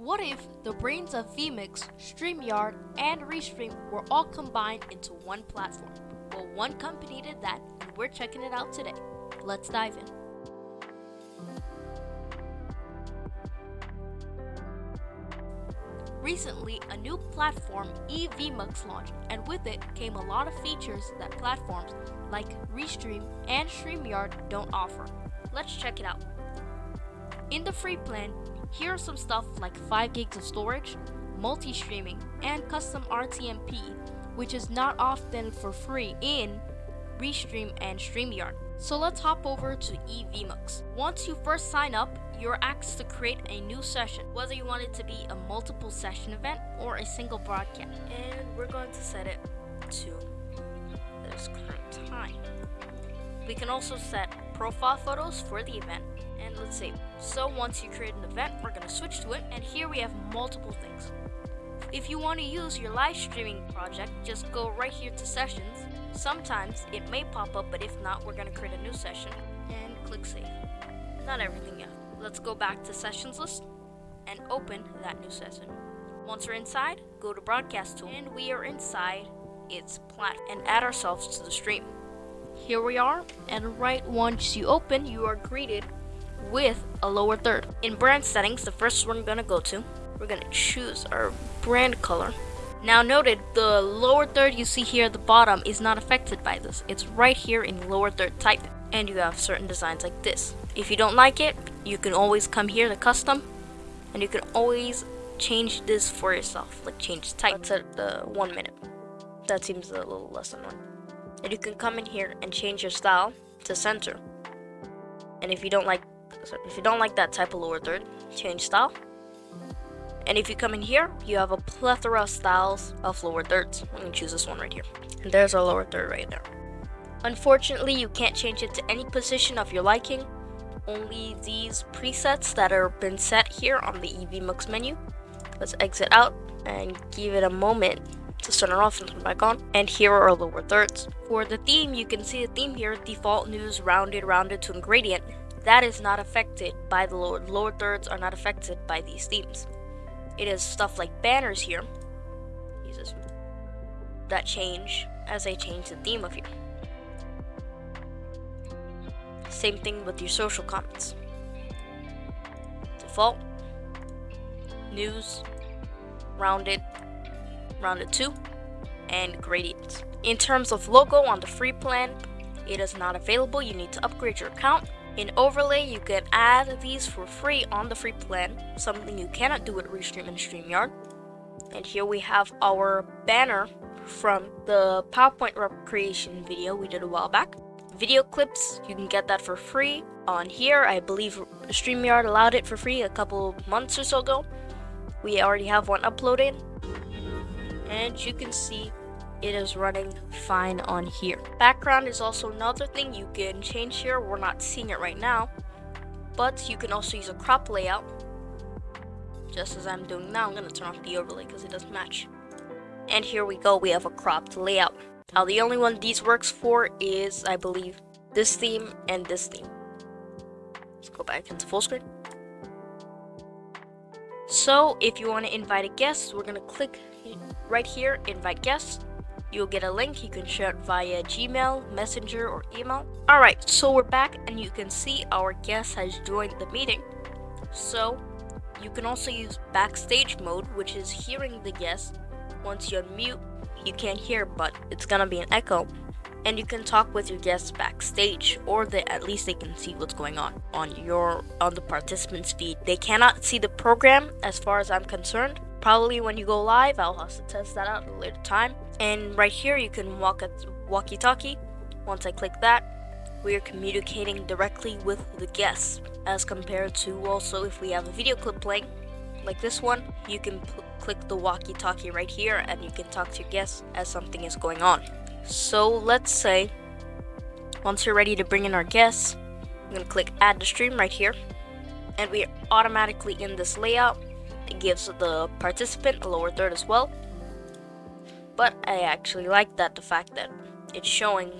What if the brains of vMix, StreamYard, and Restream were all combined into one platform? Well, one company did that, and we're checking it out today. Let's dive in. Recently, a new platform, eVMux, launched, and with it came a lot of features that platforms like Restream and StreamYard don't offer. Let's check it out. In the free plan, here are some stuff like 5 gigs of storage, multi-streaming, and custom RTMP, which is not often for free in Restream and StreamYard. So let's hop over to eVMux. Once you first sign up, you're asked to create a new session, whether you want it to be a multiple session event or a single broadcast. And we're going to set it to this current time. We can also set profile photos for the event let's see. So once you create an event, we're going to switch to it and here we have multiple things. If you want to use your live streaming project, just go right here to sessions. Sometimes it may pop up, but if not, we're going to create a new session and click save. Not everything yet. Let's go back to sessions list and open that new session. Once we're inside, go to broadcast tool and we are inside its platform and add ourselves to the stream. Here we are and right once you open, you are greeted with a lower third. In brand settings, the first one we're gonna go to, we're gonna choose our brand color. Now noted, the lower third you see here at the bottom is not affected by this. It's right here in lower third type. And you have certain designs like this. If you don't like it, you can always come here to custom and you can always change this for yourself like change type to the one minute that seems a little less than one and you can come in here and change your style to center and if you don't like if you don't like that type of lower third change style and if you come in here you have a plethora of styles of lower thirds I'm gonna choose this one right here and there's our lower third right there unfortunately you can't change it to any position of your liking only these presets that are been set here on the eVMux menu. Let's exit out and give it a moment to turn it off and turn it back on. And here are our lower thirds. For the theme, you can see the theme here, default news, rounded, rounded to and gradient. That is not affected by the lower, lower thirds are not affected by these themes. It is stuff like banners here, Jesus, that change as I change the theme of here. Same thing with your social comments. Default, news, rounded, rounded 2, and gradient. In terms of logo on the free plan, it is not available. You need to upgrade your account. In overlay, you can add these for free on the free plan, something you cannot do with Restream and StreamYard. And here we have our banner from the PowerPoint creation video we did a while back video clips. You can get that for free on here. I believe StreamYard allowed it for free a couple months or so ago. We already have one uploaded. And you can see it is running fine on here. Background is also another thing you can change here. We're not seeing it right now. But you can also use a crop layout. Just as I'm doing now, I'm to turn off the overlay because it doesn't match. And here we go, we have a cropped layout. Now the only one these works for is, I believe, this theme and this theme. Let's go back into full screen. So if you want to invite a guest, we're going to click right here, invite guests. You'll get a link, you can share it via Gmail, Messenger, or email. Alright, so we're back and you can see our guest has joined the meeting. So you can also use backstage mode, which is hearing the guest. Once you unmute, you can't hear, but it's gonna be an echo. And you can talk with your guests backstage, or they, at least they can see what's going on on your on the participants feed. They cannot see the program, as far as I'm concerned. Probably when you go live, I'll to test that out at a later time. And right here, you can walk at walkie-talkie. Once I click that, we are communicating directly with the guests, as compared to also if we have a video clip playing, like this one, you can click the walkie-talkie right here and you can talk to your guests as something is going on. So let's say, once you're ready to bring in our guests, I'm to click add to stream right here. And we are automatically in this layout. Gives the participant a lower third as well. But I actually like that, the fact that it's showing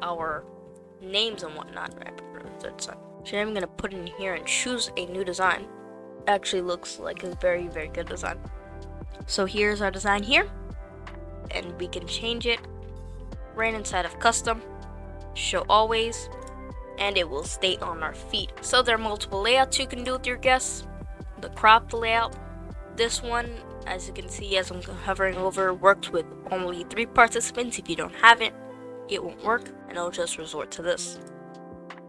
our names and whatnot. Right? So uh, I'm going to put in here and choose a new design. actually looks like a very, very good design. So here's our design here. And we can change it right inside of custom, show always, and it will stay on our feed. So there are multiple layouts you can do with your guests. The cropped layout, this one, as you can see as I'm hovering over, works with only three participants. If you don't have it, it won't work, and I'll just resort to this.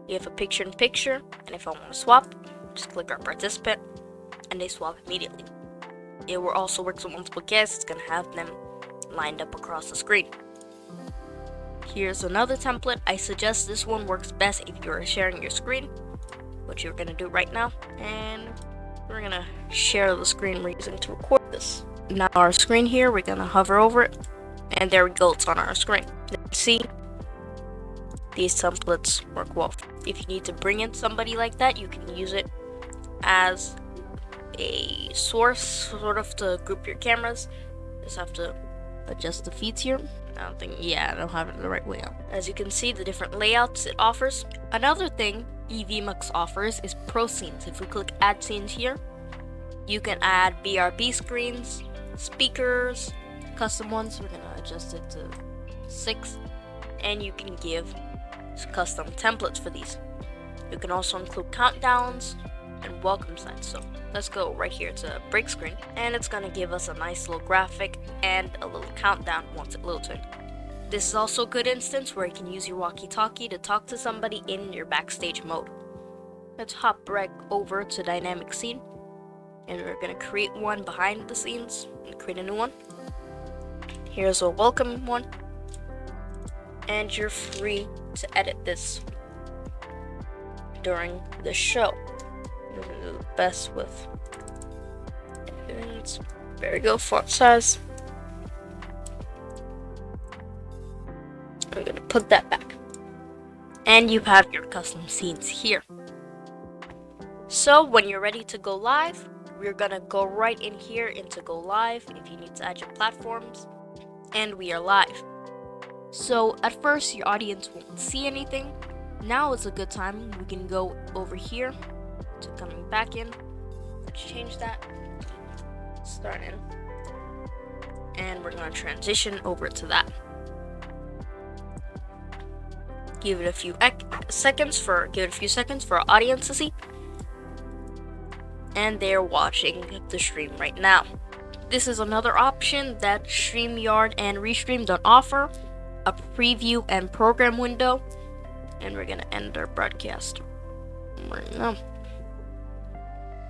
You have a picture-in-picture, -picture, and if I want to swap, just click our participant, and they swap immediately. It will also work with multiple guests, it's going to have them lined up across the screen. Here's another template. I suggest this one works best if you're sharing your screen, which you're going to do right now. And we're to share the screen we're using to record this. Now our screen here, we're to hover over it. And there we go, it's on our screen. See, these templates work well. If you need to bring in somebody like that, you can use it as a source, sort of to group your cameras. Just have to adjust the feeds here. I don't think, yeah, I don't have it the right way out. As you can see, the different layouts it offers. Another thing EVMux offers is Pro Scenes. If we click Add Scenes here, you can add BRB screens, speakers, custom ones. We're gonna adjust it to six, and you can give custom templates for these. You can also include countdowns and welcome signs. So let's go right here to break screen and it's gonna give us a nice little graphic and a little countdown once it loads. This is also a good instance where you can use your walkie-talkie to talk to somebody in your backstage mode. Let's hop right over to dynamic scene and we're gonna create one behind the scenes and create a new one. Here's a welcome one and you're free to edit this during the show. We're gonna Do the best with and there we go, font size. Put that back. And you have your custom scenes here. So when you're ready to go live, we're gonna go right in here into go live if you need to add your platforms. And we are live. So at first your audience won't see anything. Now is a good time. We can go over here to coming back in. Let's change that. Start in. And we're gonna transition over to that. Give it a few seconds for give it a few seconds for our audience to see. And they're watching the stream right now. This is another option that StreamYard and Restream don't offer a preview and program window. And we're gonna end our broadcast right now.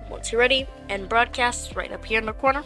Once you're ready, and broadcast right up here in the corner.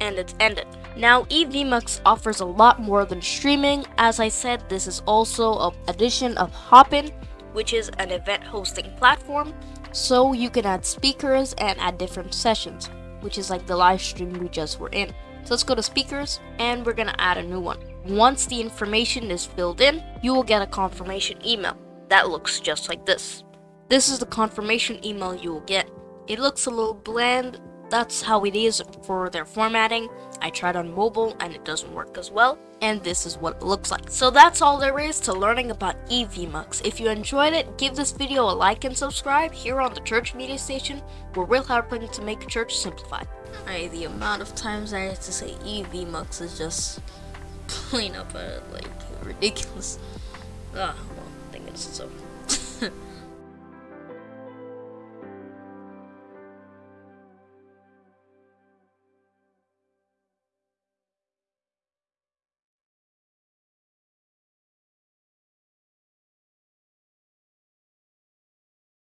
And it's ended. Now, EVMux offers a lot more than streaming. As I said, this is also an addition of Hopin, which is an event hosting platform. So you can add speakers and add different sessions, which is like the live stream we just were in. So let's go to speakers and we're gonna add a new one. Once the information is filled in, you will get a confirmation email that looks just like this. This is the confirmation email you will get. It looks a little bland, that's how it is for their formatting. I tried on mobile and it doesn't work as well. And this is what it looks like. So that's all there is to learning about EVMux. If you enjoyed it, give this video a like and subscribe here on the Church Media Station, where we're helping to make church simplified. Right, the amount of times I have to say EVMux is just plain up uh, like ridiculous. Ah, well, I think it's so.